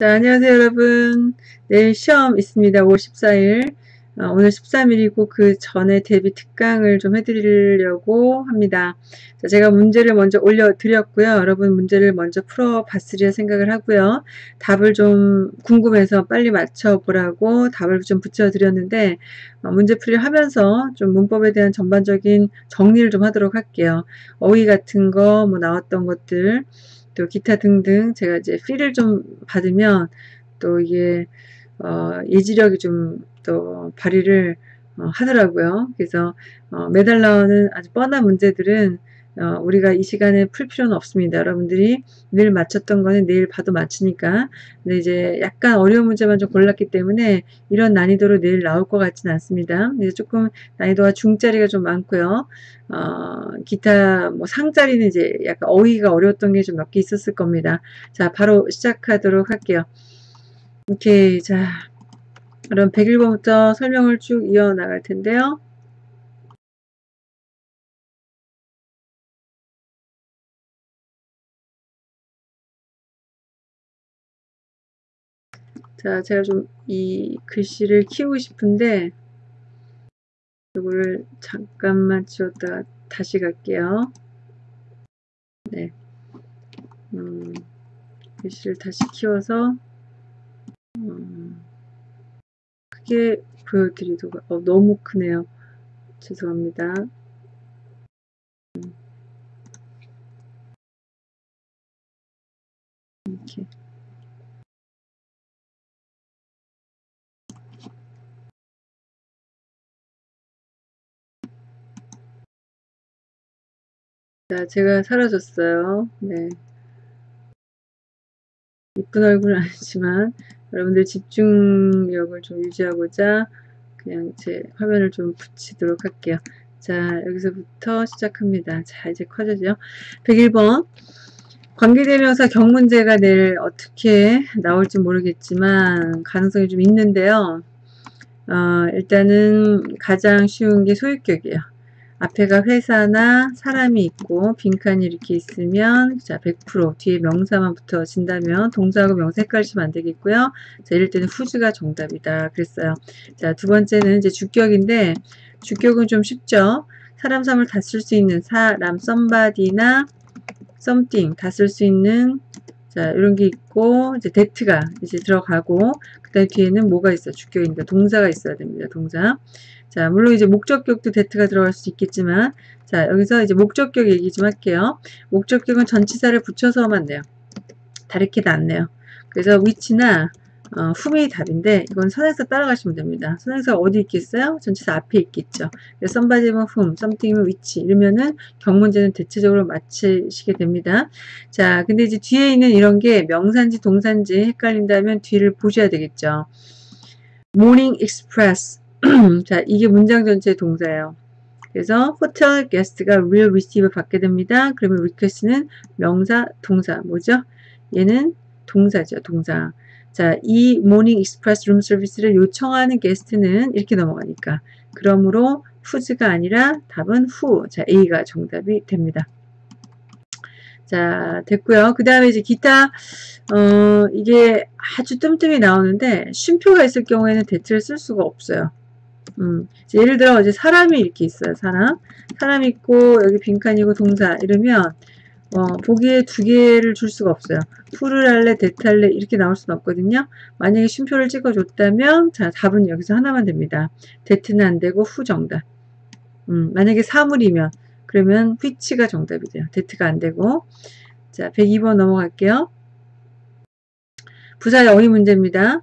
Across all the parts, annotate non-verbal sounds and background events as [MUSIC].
자, 안녕하세요, 여러분. 내일 시험 있습니다. 5월 14일. 어, 오늘 13일이고 그 전에 대비 특강을 좀 해드리려고 합니다. 자, 제가 문제를 먼저 올려드렸고요. 여러분 문제를 먼저 풀어봤으리라 생각을 하고요. 답을 좀 궁금해서 빨리 맞춰보라고 답을 좀 붙여드렸는데 어, 문제 풀이를 하면서 좀 문법에 대한 전반적인 정리를 좀 하도록 할게요. 어휘 같은 거, 뭐 나왔던 것들, 또 기타 등등 제가 이제 필을 좀 받으면 또 이게 어, 예지력이 좀 또 발휘를 어, 하더라고요. 그래서 어, 매달 나오는 아주 뻔한 문제들은 어, 우리가 이 시간에 풀 필요는 없습니다. 여러분들이 늘 맞췄던 거는 내일 봐도 맞추니까. 근데 이제 약간 어려운 문제만 좀 골랐기 때문에 이런 난이도로 내일 나올 것 같지는 않습니다. 그래서 조금 난이도가 중짜리가 좀 많고요. 어, 기타 뭐 상짜리는 이제 약간 어휘가 어려웠던 게 좀 몇 개 있었을 겁니다. 자, 바로 시작하도록 할게요. 오케이. 자, 그럼 101번부터 설명을 쭉 이어나갈 텐데요. 자, 제가 좀 이 글씨를 키우고 싶은데 이거를 잠깐만 지웠다가 다시 갈게요. 네. 음, 글씨를 다시 키워서 음, 크게 보여드리도록 어, 너무 크네요. 죄송합니다. 음. 이렇게 자, 제가 사라졌어요. 네. 이쁜 얼굴은 [LAUGHS] 아니지만 여러분들 집중력을 좀 유지하고자 그냥 제 화면을 좀 붙이도록 할게요. 자, 여기서부터 시작합니다. 자, 이제 커져죠. 101번. 관계대명사 경문제가 내일 어떻게 나올지 모르겠지만 가능성이 좀 있는데요. 어, 일단은 가장 쉬운 게 소유격이에요. 앞에가 회사나 사람이 있고 빈칸이 이렇게 있으면 자 100% 뒤에 명사만 붙어진다면 동사하고 명사 헷갈리시면 안 되겠고요. 자 이럴 때는 후즈가 정답이다 그랬어요. 자 두 번째는 이제 주격인데 주격은 좀 쉽죠. 사람 삼을 다 쓸 수 있는 사람 somebody나 something 다 쓸 수 있는 자 이런 게 있고 이제 that가 이제 들어가고 그 다음에 뒤에는 뭐가 있어 주격인데 동사가 있어야 됩니다. 동사 자, 물론 이제 목적격도 데트가 들어갈 수 있겠지만, 자, 여기서 이제 목적격 얘기 좀 할게요. 목적격은 전치사를 붙여서 하면 돼요. 다르게 낫네요. 그래서 위치나 어, 훔이 답인데 이건 선행사 따라가시면 됩니다. 선행사 어디 있겠어요? 전치사 앞에 있겠죠. 그래서 somebody면 whom, something이면 which 이러면은 경문제는 대체적으로 맞히시게 됩니다. 자, 근데 이제 뒤에 있는 이런 게 명사인지 동사인지 헷갈린다면 뒤를 보셔야 되겠죠. Morning Express [CLEARS THROAT] 자, 이게 문장 전체 동사예요. 그래서 호텔 게스트가 will receive 받게 됩니다. 그러면 request는 명사, 동사 뭐죠? 얘는 동사죠, 동사. 자, 이룸 서비스를 요청하는 게스트는 이렇게 넘어가니까. 그러므로 who's가 아니라 답은 who. 자, A가 정답이 됩니다. 자, 됐고요. 그 다음에 이제 기타, 어, 이게 아주 뜸뜸이 나오는데, 쉼표가 있을 경우에는 대트를 쓸 수가 없어요. 음, 예를 들어 이제 사람이 이렇게 있어요. 사람. 사람 있고 여기 빈칸이고 동사 이러면 어, 보기에 두 개를 줄 수가 없어요. 풀을 할래, 할래 이렇게 나올 수는 없거든요. 만약에 쉼표를 찍어줬다면 자 답은 여기서 하나만 됩니다. 데트는 안 되고 후 정답. 음, 만약에 사물이면 그러면 which가 정답이 돼요. 데트가 안 되고 자 102번 넘어갈게요. 부사의 어휘 문제입니다.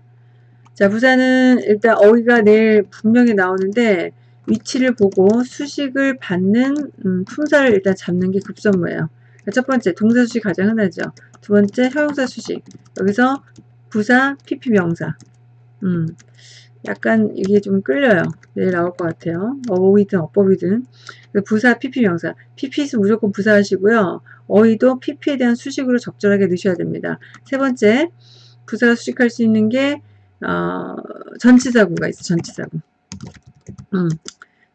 자, 부사는 일단 어휘가 내일 분명히 나오는데 위치를 보고 수식을 받는 음, 품사를 일단 잡는 게 급선무예요. 첫 번째 동사 수식 가장 흔하죠. 두 번째 형용사 수식. 여기서 부사, PP 명사. 음, 약간 이게 좀 끌려요. 내일 나올 것 같아요. 어휘든 어법이든. 부사, PP 명사. PP는 무조건 부사하시고요. 어휘도 PP에 대한 수식으로 적절하게 넣으셔야 됩니다. 세 번째, 부사가 수식할 수 있는 게 어, 전치사구가 있어, 전치사구. 음.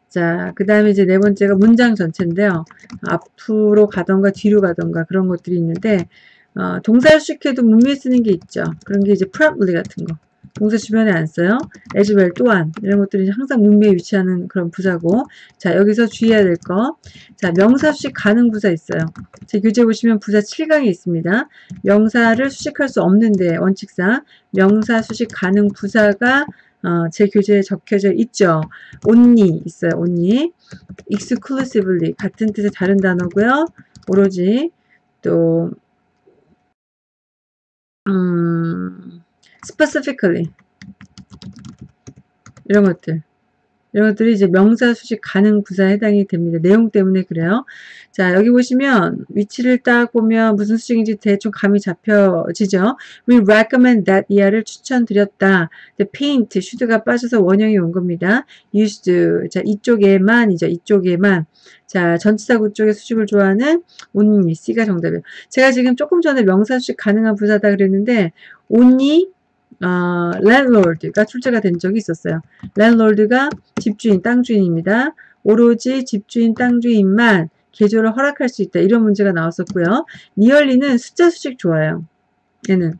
자, 그 다음에 이제 네 번째가 문장 전체인데요. 앞으로 가던가 뒤로 가던가 그런 것들이 있는데, 어, 동사를 수식해도 문미에 쓰는 게 있죠. 그런 게 이제 promptly 같은 거. 동사 주변에 안 써요. as well 또한 이런 것들이 항상 문미에 위치하는 그런 부사고 자 여기서 주의해야 될 거. 자 명사 수식 가능 부사 있어요. 제 교재 보시면 부사 7강에 있습니다. 명사를 수식할 수 없는데 원칙상 명사 수식 가능 부사가 어, 제 교재에 적혀져 있죠. only 있어요. only exclusively 같은 뜻의 다른 단어고요. 오로지 또 음, specifically 이런 것들 이런 것들이 이제 명사 수식 가능 부사에 해당이 됩니다. 내용 때문에 그래요. 자, 여기 보시면 위치를 딱 보면 무슨 수식인지 대충 감이 잡혀지죠. We recommend that 이하를 추천드렸다. paint, should가 빠져서 원형이 온 겁니다. used, 자, 이쪽에만이죠. 이쪽에만. 자, 전치사 구 쪽의 수식을 좋아하는 only, C가 정답이에요. 제가 지금 조금 전에 명사 수식 가능한 부사다 그랬는데 only 어, 랜로드가 출제가 된 적이 있었어요. 랜로드가 집주인, 땅주인입니다. 오로지 집주인, 땅주인만 개조를 허락할 수 있다. 이런 문제가 나왔었고요. 니얼리는 숫자 수식 좋아요. 얘는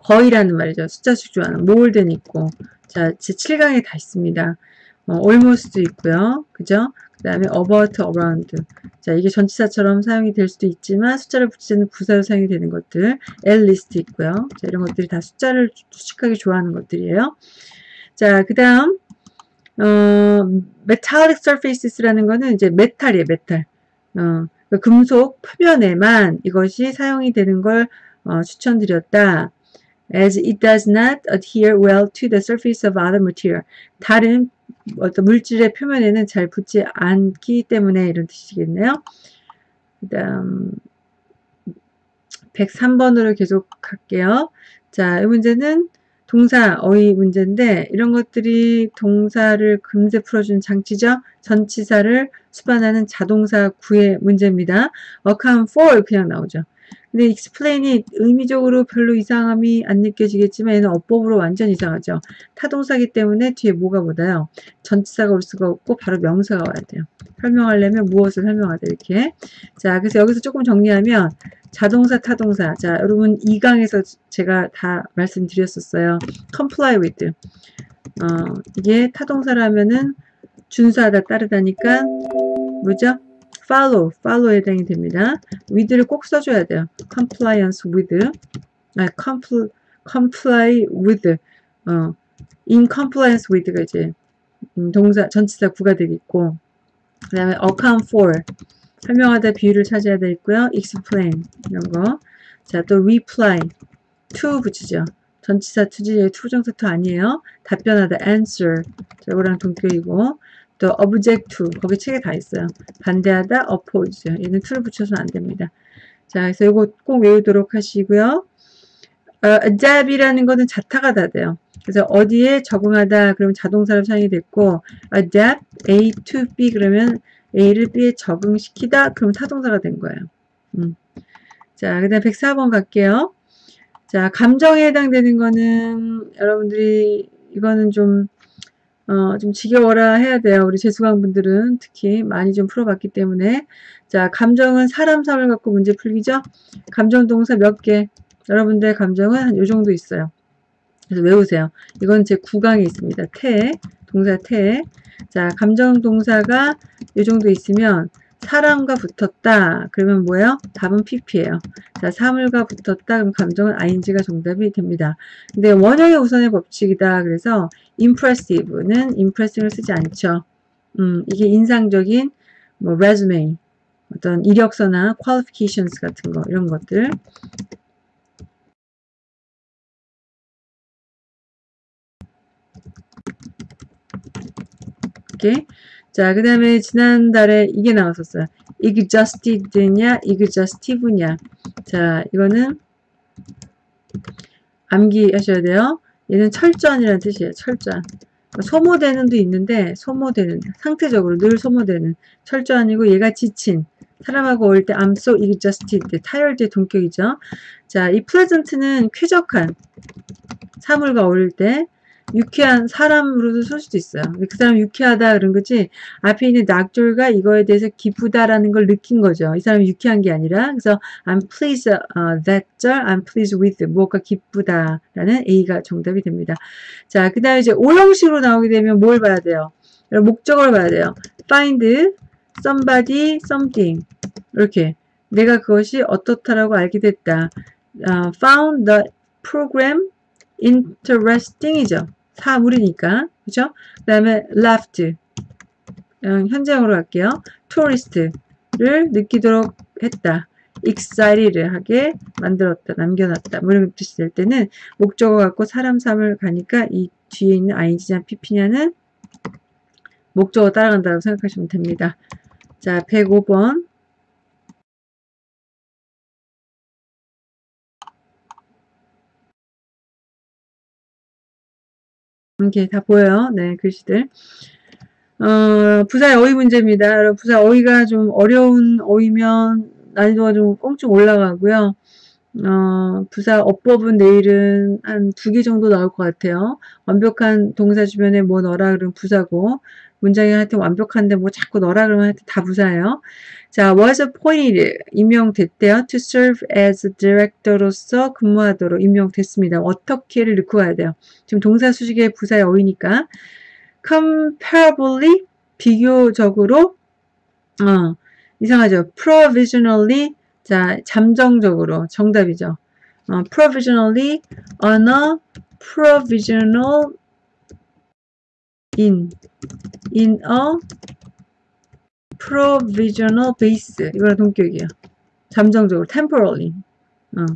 거의라는 말이죠. 숫자 수식 좋아하는 몰든 있고 자, 제 7강에 다 있습니다. 어, almost 있고요. 그죠? 그 다음에 about, around. 자, 이게 전치사처럼 사용이 될 수도 있지만 숫자를 붙이는 부사로 사용이 되는 것들. at least 있고요. 자, 이런 것들이 다 숫자를 수식하기 좋아하는 것들이에요. 자, 그 다음 어, metallic surfaces라는 거는 이제 metal이에요, metal. 어, 그 금속 표면에만 이것이 사용이 되는 걸 어, 추천드렸다. as it does not adhere well to the surface of other material. 다른 어떤 물질의 표면에는 잘 붙지 않기 때문에 이런 뜻이겠네요. 그 다음 103번으로 계속 갈게요. 자, 이 문제는 동사, 어휘 문제인데 이런 것들이 동사를 금세 풀어주는 장치죠. 전치사를 수반하는 자동사 구의 문제입니다. account for 그냥 나오죠. 근데 explain이 의미적으로 별로 이상함이 안 느껴지겠지만 얘는 어법으로 완전 이상하죠. 타동사기 때문에 뒤에 뭐가 보다요. 전치사가 올 수가 없고 바로 명사가 와야 돼요. 설명하려면 무엇을 설명하다 이렇게. 자, 그래서 여기서 조금 정리하면 자동사, 타동사. 자, 여러분 2강에서 제가 다 말씀드렸었어요. comply with. 어, 이게 타동사라면은 준수하다, 따르다니까 뭐죠? Follow, follow에 해당이 됩니다. with를 꼭 써줘야 돼요. compliance with, 아, compl, comply with, 어, in compliance with가 이제 음, 동사, 전치사 구가 되겠고, 그 다음에 account for, 설명하다 비유를 찾아야 되겠고요. explain, 이런 거. 자, 또 reply, to 붙이죠. 전치사 to지, to부정사 to 아니에요. 답변하다, answer. 자, 이거랑 동격이고, 또 object to 거기 책에 다 있어요. 반대하다 oppose 얘는 to를 붙여서는 안 됩니다. 자 그래서 이거 꼭 외우도록 하시고요. 어, adapt이라는 거는 자타가 다 돼요. 그래서 어디에 적응하다 그러면 자동사로 사용이 됐고 adapt A to B 그러면 A를 B에 적응시키다 그러면 타동사가 된 거예요. 음. 자, 그 다음 104번 갈게요. 자, 감정에 해당되는 거는 여러분들이 이거는 좀 어, 좀 지겨워라 해야 돼요. 우리 재수강 분들은 특히 많이 좀 풀어봤기 때문에. 자, 감정은 사람 삶을 갖고 문제 풀기죠? 감정 동사 몇 개? 여러분들의 감정은 한 요 정도 있어요. 그래서 외우세요. 이건 제 9강에 있습니다. 태, 동사 태. 자, 감정 동사가 요 정도 있으면 사람과 붙었다. 그러면 뭐예요? 답은 pp예요. 자, 사물과 붙었다. 그럼 감정은 ing가 정답이 됩니다. 근데 원형의 우선의 법칙이다. 그래서 impressive는 impressive를 쓰지 않죠. 음, 이게 인상적인 뭐 resume, 어떤 이력서나 qualifications 같은 거 이런 것들 이렇게 자, 그 다음에 지난달에 이게 나왔었어요. exhausted냐, exhaustive냐. 자, 이거는 암기하셔야 돼요. 얘는 철저한이라는 뜻이에요. 철저한. 소모되는도 있는데 소모되는 상태적으로 늘 소모되는 철저한이고 얘가 지친 사람하고 올 때 I'm so exhausted tired의 동격이죠. 자, 이 pleasant는 쾌적한 사물과 어울릴 때 유쾌한 사람으로도 쓸 수도 있어요. 그 사람 유쾌하다 그런 거지 앞에 있는 낙졸가 이거에 대해서 기쁘다라는 걸 느낀 거죠. 이 사람이 유쾌한 게 아니라 그래서 I'm pleased uh, that 절 I'm pleased with 뭐가 기쁘다라는 A가 정답이 됩니다. 자, 그 다음에 이제 오형식으로 나오게 되면 뭘 봐야 돼요? 목적어를 봐야 돼요. find somebody something 이렇게 내가 그것이 어떻다라고 알게 됐다. Uh, found the program interesting이죠. 사물이니까 그죠? 그 다음에 left 현재형으로 갈게요. tourist를 느끼도록 했다. excited 하게 만들었다. 남겨놨다. 뭐 이런 뜻이 될 때는 목적어 갖고 사람 삶을 가니까 이 뒤에 있는 ing냐 pp냐는 목적어 따라간다고 생각하시면 됩니다. 자 105번 이렇게 다 보여요. 네, 글씨들. 어, 부사의 어휘 문제입니다. 부사 어휘가 좀 어려운 어휘면 난이도가 좀 꽁충 올라가고요. 어, 부사 어법은 내일은 한 두 개 정도 나올 것 같아요. 완벽한 동사 주변에 뭐 넣어라 그러면 부사고, 문장이 하여튼 완벽한데 뭐 자꾸 넣어라 그러면 하여튼 다 부사예요. 자, was appointed 임명됐대요. to serve as director로서 근무하도록 임명됐습니다. 어떻게를 넣고 가야 돼요. 지금 동사 수식의 부사의 어휘니까 comparably 비교적으로 어, 이상하죠. provisionally 자, 잠정적으로 정답이죠. 어, provisionally on a provisional in in a provisional base 이거랑 동격이에요. 잠정적으로 temporarily 어.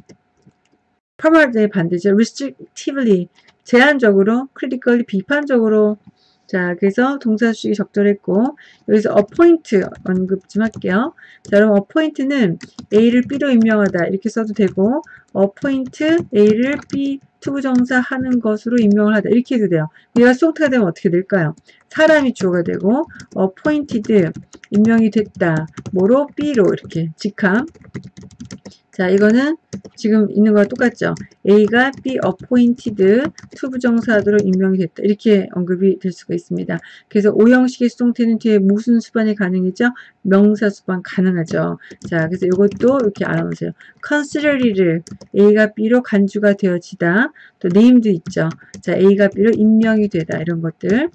permanent의 반대죠. restrictively 제한적으로 critically 비판적으로 자, 그래서 동사 수식이 적절했고 여기서 appoint 언급 좀 할게요. 자, 여러분 appoint는 A를 B로 임명하다 이렇게 써도 되고 appoint A를 B 투부정사 하는 것으로 임명을 하다 이렇게 해도 돼요. 얘가 수동태가 되면 어떻게 될까요? 사람이 주어가 되고 appointed 임명이 됐다. 뭐로? B로 이렇게 직함 자, 이거는 지금 있는 거랑 똑같죠. A가 B appointed 투부정사로 임명이 됐다. 이렇게 언급이 될 수가 있습니다. 그래서 오형식의 수동태는 뒤에 무슨 수반이 가능이죠? 명사 수반 가능하죠. 자, 그래서 이것도 이렇게 알아놓으세요. consider를 A가 B로 간주가 되어지다. 또 named 있죠. 자, A가 B로 임명이 되다. 이런 것들.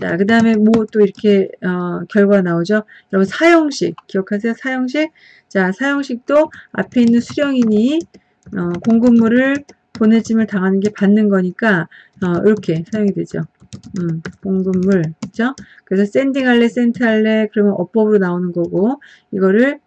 자, 그 다음에 뭐 또 이렇게 어, 결과 나오죠. 여러분 사형식 기억하세요. 사형식 자, 사형식도 앞에 있는 수령인이 어, 공급물을 보내짐을 당하는 게 받는 거니까 어, 이렇게 사용이 되죠. 음, 공급물, 그죠? 그래서 sending 할래, sent 할래, 그러면 어법으로 나오는 거고, 이거를,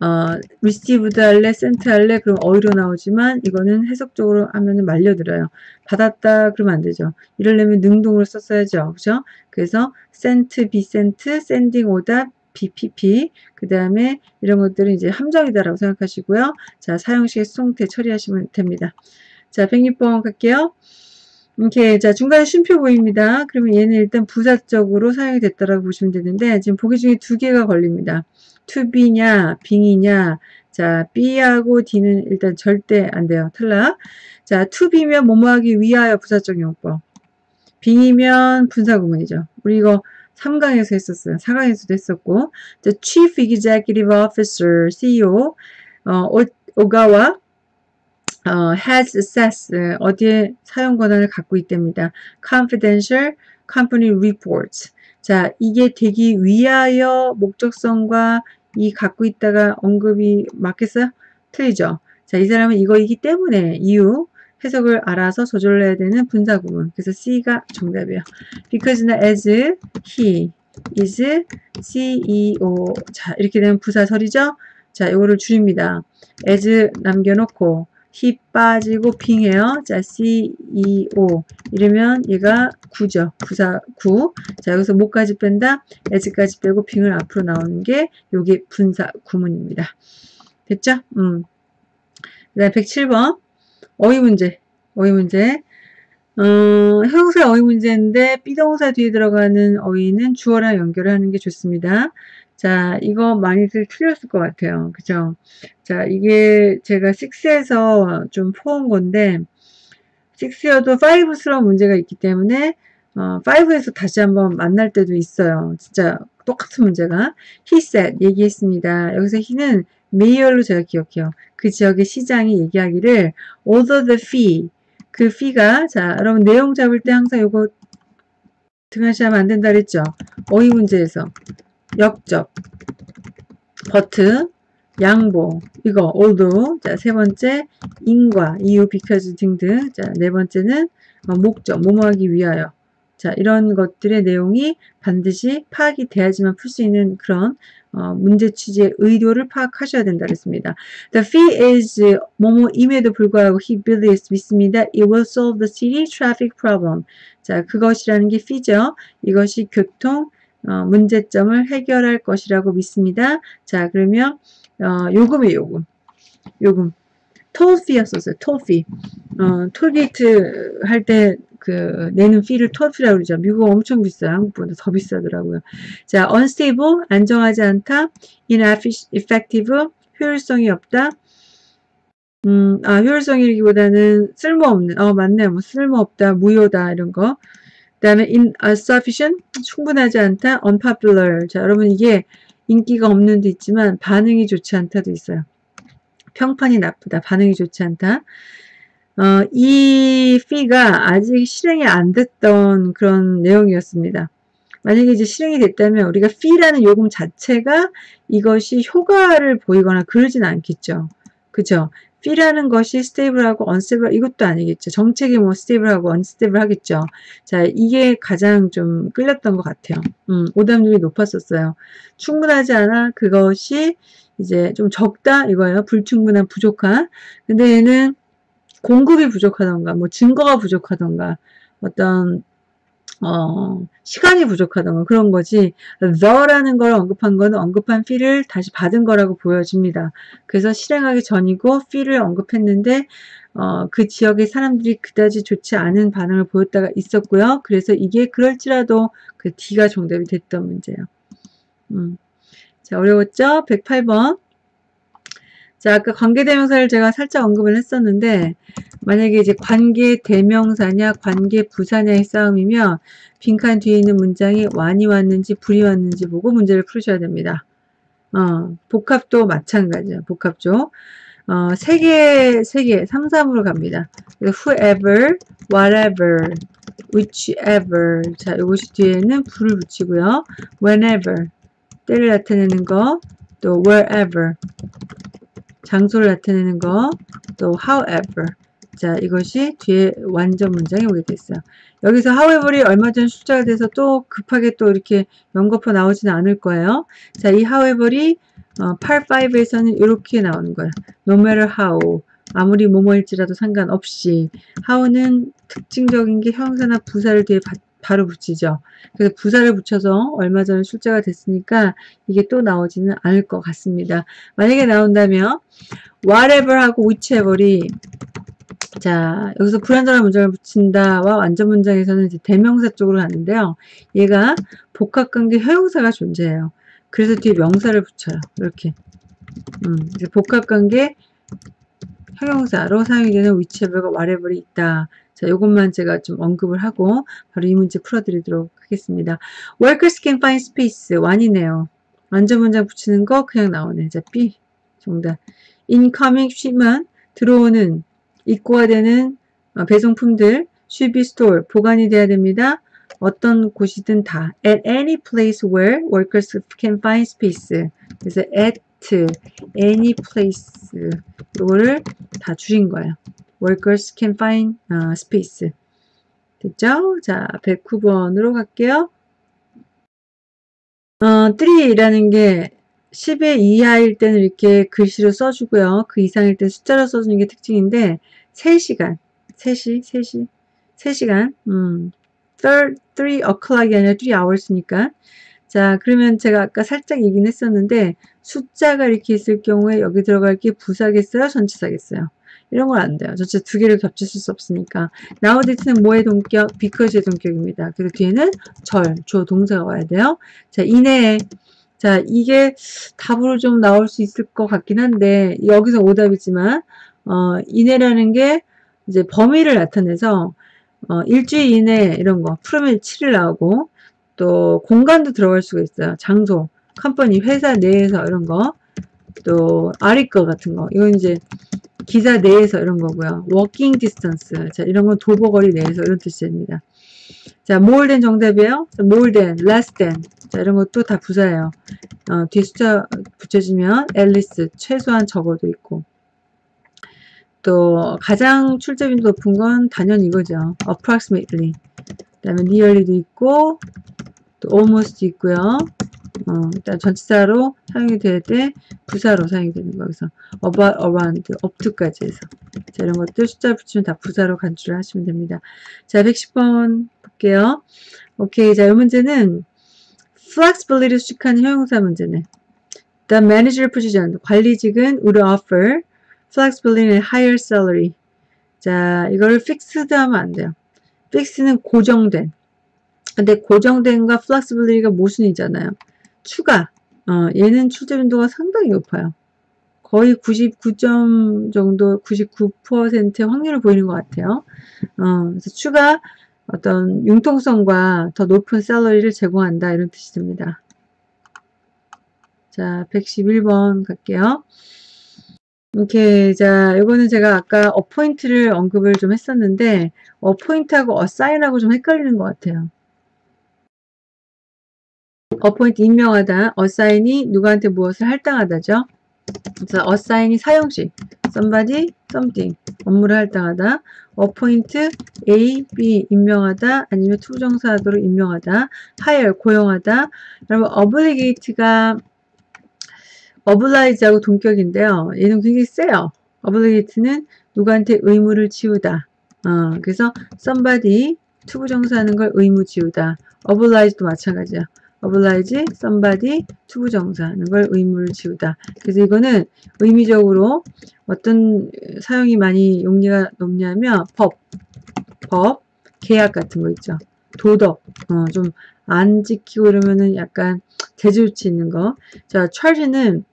어, received 할래, sent 할래, 그럼 어휘로 나오지만, 이거는 해석적으로 하면은 말려들어요. 받았다, 그러면 안 되죠. 이러려면 능동으로 썼어야죠. 그죠? 그래서, 센트, 비센트, 샌딩 오다, BPP 그 다음에 이런 것들은 이제 함정이다라고 생각하시고요. 자 사형식의 수동태 처리하시면 됩니다. 자 106번 갈게요. 이렇게 자 중간에 쉼표 보입니다. 그러면 얘는 일단 부사적으로 사용이 됐다라고 보시면 되는데 지금 보기 중에 두 개가 걸립니다. to be냐 being이냐 자 B하고 D는 일단 절대 안 돼요. 탈락. 자 to be면 뭐뭐 하기 위하여 부사적 용법 빙이면 분사구문이죠. 우리 이거 3강에서 했었어요. 4강에서도 했었고 The Chief Executive Officer, CEO 어, 오 가와 어, has access 어디에 사용 권한을 갖고 있답니다. Confidential Company Reports 자 이게 되기 위하여 목적성과 이 갖고 있다가 언급이 맞겠어요? 틀리죠? 자, 이 사람은 이거이기 때문에 이유 해석을 알아서 조절해야 되는 분사 구문. 그래서 C가 정답이에요. Because나 as he is CEO. 자, 이렇게 되면 부사설이죠? 자, 이거를 줄입니다. as 남겨놓고 he 빠지고 빙해요. 자, CEO. 이러면 얘가 9죠. 부사 9. 자, 여기서 목까지 뺀다. as까지 빼고 빙을 앞으로 나오는 게 요게 분사 구문입니다. 됐죠? 음. 그 다음 107번. 어휘 문제. 어휘 문제. 어, 형사 어휘 문제인데 비동사 뒤에 들어가는 어휘는 주어랑 연결을 하는 게 좋습니다. 자, 이거 많이들 틀렸을 것 같아요. 그죠? 자, 이게 제가 6에서 좀 포온 건데, 6여도 5스러운 문제가 있기 때문에 어, 5에서 다시 한번 만날 때도 있어요. 진짜 똑같은 문제가 he said 얘기했습니다. 여기서 he는 메이얼로 제가 기억해요. 그 지역의 시장이 얘기하기를 although the fee. 그 fee가 자 여러분 내용 잡을 때 항상 요거 등하시하면 안 된다 그랬죠. 어휘 문제에서. 역적 버트 양보 이거 although 자세 번째 인과 이유 because 등등. 자네 번째는 어, 목적 뭐뭐하기 위하여. 자 이런 것들의 내용이 반드시 파악이 돼야지만 풀 수 있는 그런 어, 문제 취지의 의도를 파악하셔야 된다 그랬습니다. The fee is 뭐뭐임에도 불구하고 he believes 믿습니다. It will solve the city traffic problem. 자 그것이라는 게 fee죠. 이것이 교통 어, 문제점을 해결할 것이라고 믿습니다. 자 그러면 어, 요금이 요금 요금 톨피였었어요. 톨피 어, 톨게이트 할 때 그 내는 피를 톨피라고 그러죠. 미국 엄청 비싸요. 한국보다 더 비싸더라고요. 자, unstable 안정하지 않다, ineffective 효율성이 없다. 음, 아, 효율성이기보다는 쓸모없는, 어, 맞네요. 뭐, 쓸모없다, 무효다, 이런 거. 그 다음에 insufficient, 충분하지 않다, unpopular. 자, 여러분, 이게 인기가 없는 데 있지만 반응이 좋지 않다도 있어요. 평판이 나쁘다, 반응이 좋지 않다. 어, 이 fee가 아직 실행이 안 됐던 그런 내용이었습니다. 만약에 이제 실행이 됐다면 우리가 fee라는 요금 자체가 이것이 효과를 보이거나 그러진 않겠죠. 그죠? fee라는 것이 stable하고 unstable 이것도 아니겠죠. 정책이 뭐 stable하고 unstable 하겠죠. 자, 이게 가장 좀 끌렸던 것 같아요. 음, 오답률이 높았었어요. 충분하지 않아 그것이 이제 좀 적다 이거예요. 불충분한 부족한. 근데 얘는 공급이 부족하던가 뭐 증거가 부족하던가 어떤 어, 시간이 부족하던가 그런 거지 the라는 걸 언급한 거는 언급한 fee를 다시 받은 거라고 보여집니다. 그래서 실행하기 전이고 fee를 언급했는데 어, 그 지역의 사람들이 그다지 좋지 않은 반응을 보였다가 있었고요. 그래서 이게 그럴지라도 그 D가 정답이 됐던 문제예요. 음. 자, 어려웠죠? 108번. 자, 아까 관계대명사를 제가 살짝 언급을 했었는데 만약에 이제 관계대명사냐 관계부사냐의 싸움이면 빈칸 뒤에 있는 문장이 완이 왔는지 불이 왔는지 보고 문제를 풀으셔야 됩니다. 어, 복합도 마찬가지예요. 복합죠. 어, 세 개, 세 개, 3, 3으로 갑니다. whoever, whatever, whichever. 자, 이것이 뒤에는 불을 붙이고요. whenever, 때를 나타내는 거, 또 wherever, 장소를 나타내는 거, 또 however. 자, 이것이 뒤에 완전 문장이 오게 됐어요. 여기서 however이 얼마 전 숫자가 돼서 또 급하게 또 이렇게 연거푸 나오지는 않을 거예요. 자, 이 however이 어, 8, 5에서는 이렇게 나오는 거예요. no matter how. 아무리 뭐뭐일지라도 상관없이. how는 특징적인 게 형사나 부사를 뒤에 받, 바로 붙이죠. 그래서 부사를 붙여서 얼마 전에 출제가 됐으니까 이게 또 나오지는 않을 것 같습니다. 만약에 나온다면 whatever 하고 whichever이 자 여기서 불완전한 문장을 붙인다와 완전 문장에서는 이제 대명사 쪽으로 가는데요. 얘가 복합관계 형용사가 존재해요. 그래서 뒤에 명사를 붙여요. 이렇게 음, 복합관계 형용사로 사용이 되는 whichever가 whatever이 있다. 자, 요것만 제가 좀 언급을 하고 바로 이 문제 풀어드리도록 하겠습니다. Workers can find space. 완이네요. 완전 문장 붙이는 거 그냥 나오네. 자, B 정답. Incoming shipment. 들어오는 입고가 되는 어, 배송품들 should be stored. 보관이 돼야 됩니다. 어떤 곳이든 다. At any place where workers can find space. 그래서 at any place. 이거를 다 줄인 거예요. Workers can find uh, space. 됐죠? 자, 109번으로 갈게요. 어, 3라는 게 10의 이하일 때는 이렇게 글씨로 써주고요. 그 이상일 때 숫자로 써주는 게 특징인데 3시간, 3시, 3시, 3시간, 음, 3, 3 o'clock이 아니라 3 hours니까 자 그러면 제가 아까 살짝 얘기는 했었는데 숫자가 이렇게 있을 경우에 여기 들어갈 게 부사겠어요? 전치사겠어요? 이런 건 안 돼요. 전체 두 개를 겹치실 수 없으니까. nowadays는 뭐의 동격? because의 동격입니다. 그리고 뒤에는 절, 조, 동사가 와야 돼요. 자, 이내에 자, 이게 답으로 좀 나올 수 있을 것 같긴 한데 여기서 오답이지만 어, 이내라는 게 이제 범위를 나타내서 어, 일주일 이내 이런 거 풀으면 7일 나오고 또 공간도 들어갈 수가 있어요. 장소, company, 회사 내에서 이런 거, 또 article 같은 거. 이건 이제 기사 내에서 이런 거고요. walking distance. 자, 이런 건 도보거리 내에서 이런 뜻입니다. 자, more than 정답이에요. more than, less than. 자, 이런 것도 다 부사예요. 어, 뒤에 숫자 at least, 최소한 적어도 있고. 또 가장 출제빈도 높은 건 단연 이거죠. approximately. 그 다음에 nearly도 있고 또 almost 있고요. 어, 일단 전치사로 사용이 될때 부사로 사용이 되는 거. 그래서 about, around, up to까지 해서. 자, 이런 것들 숫자 붙이면 다 부사로 간주를 하시면 됩니다. 자, 110번 볼게요. 오케이. 자, 이 문제는 flexibility를 수식하는 형용사 문제네. The manager position, 관리직은 would offer flexibility and higher salary. 자, 이걸 fixed 하면 안 돼요. fixed는 고정된. 근데 고정된과 flexibility가 모순이잖아요. 추가. 어, 얘는 출제 빈도가 상당히 높아요. 거의 99점 정도, 99%의 확률을 보이는 것 같아요. 어, 그래서 추가 어떤 융통성과 더 높은 셀러리를 제공한다 이런 뜻이 됩니다. 자, 111번 갈게요. 이렇게 자 이거는 제가 아까 어포인트를 언급을 좀 했었는데 어포인트하고 어사인하고 좀 헷갈리는 것 같아요. 어포인트 임명하다, 어사인이 누구한테 무엇을 할당하다죠. 그래서 어사인이 사용식, somebody, something 업무를 할당하다. appoint A, B 임명하다 아니면 투부정사로 임명하다. hire 고용하다. 그러면 obligate가 oblige하고 동격인데요. 얘는 굉장히 세요. obligate는 누구한테 의무를 지우다. 어, 그래서 somebody 투부정사하는 걸 의무 지우다. oblige도 마찬가지야. Oblige somebody 투부정사하는 걸 의무를 지우다. 그래서 이거는 의미적으로 어떤 사용이 많이 용리가 높냐면 법, 법, 계약 같은 거 있죠. 도덕, 어, 좀 안 지키고 그러면은 약간 대조치 있는 거. 자, charge는